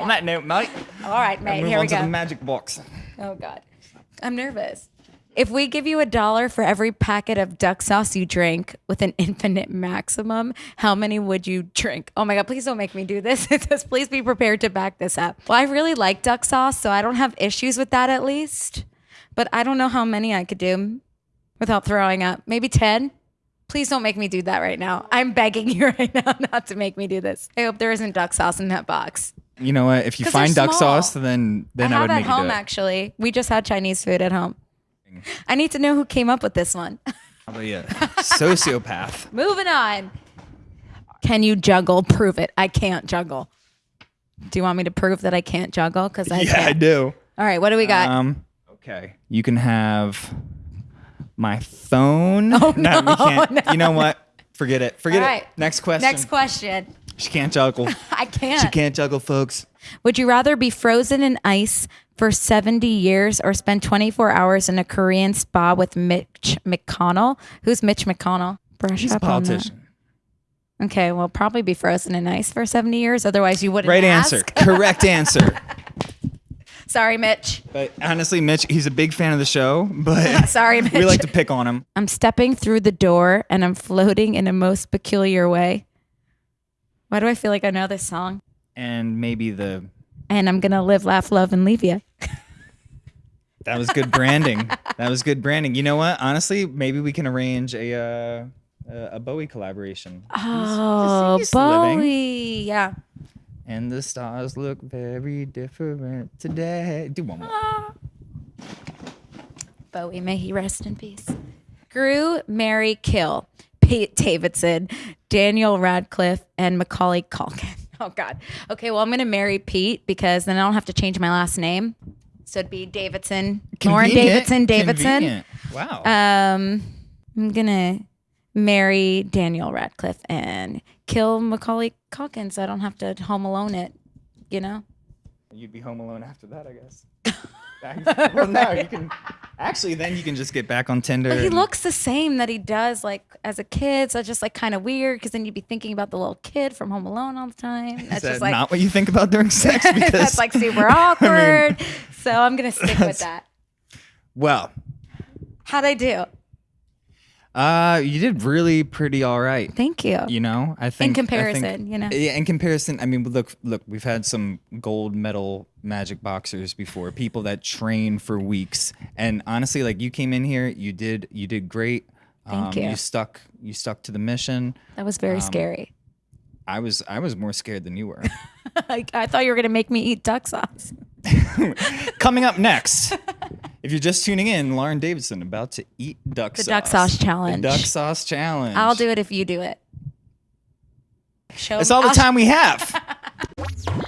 On that note, Mike, All right, mate. Here we go. the magic box. Oh God, I'm nervous. If we give you a dollar for every packet of duck sauce you drink with an infinite maximum, how many would you drink? Oh my God, please don't make me do this. It says, please be prepared to back this up. Well, I really like duck sauce, so I don't have issues with that at least. But I don't know how many I could do without throwing up. Maybe 10? Please don't make me do that right now. I'm begging you right now not to make me do this. I hope there isn't duck sauce in that box. You know what? If you find duck small. sauce, then then I I, have would at make you home do it. actually. We just had Chinese food at home. I need to know who came up with this one. Probably a sociopath. Moving on. Can you juggle? Prove it. I can't juggle. Do you want me to prove that I can't juggle? Because I yeah, I can't. do. All right, what do we got? Um, okay, you can have my phone. Oh, we no, can't. You know what? Forget it. Forget All it. right. Next question. Next question. She can't juggle. I can't. she can't juggle, folks. Would you rather be frozen in ice for 70 years or spend 24 hours in a Korean spa with Mitch McConnell? Who's Mitch McConnell? Brush He's a up on that. politician. Okay, well, probably be frozen in ice for 70 years. Otherwise, you wouldn't Right ask. answer. Correct answer. Sorry, Mitch. But honestly, Mitch, he's a big fan of the show, but Sorry, Mitch. we like to pick on him. I'm stepping through the door and I'm floating in a most peculiar way. Why do I feel like I know this song? And maybe the And I'm gonna live, laugh, love, and leave you. that was good branding. that was good branding. You know what? Honestly, maybe we can arrange a uh, a Bowie collaboration. Oh, he's living. Bowie. Yeah. And the stars look very different today. Do one more. Bowie, may he rest in peace. Grew, Mary, Kill, Pete Davidson, Daniel Radcliffe, and Macaulay Culkin. Oh God. Okay, well I'm gonna marry Pete because then I don't have to change my last name. So it'd be Davidson, Lauren Davidson, Davidson. Convenient. Wow. Um, I'm gonna marry Daniel Radcliffe and kill Macaulay Culkin, so I don't have to Home Alone it. You know. You'd be home alone after that, I guess. well, now you can. Actually, then you can just get back on Tinder. But he and- looks the same that he does like as a kid, so it's just like kind of weird because then you'd be thinking about the little kid from Home Alone all the time. That's that just like not what you think about during sex? Because that's like super awkward. so I'm gonna stick with that. well, How'd I do? Uh, you did really pretty all right. Thank you. You know, I think I think- comparison, you know? Yeah, in comparison, I mean, look, look, we've had some gold medal magic boxers before, people that train for weeks, and honestly, like you came in here, you did, you did great. Um, Thank you. You stuck, you stuck to the mission. That was very Um, scary. I was, I was more scared than you were. Like I thought you were gonna make me eat duck sauce. Coming up next, if you're just tuning in, Lauren Davidson about to eat duck The sauce. The duck sauce challenge. The duck sauce challenge. I'll do it if you do it. Show That's me- all the I'll- time we have.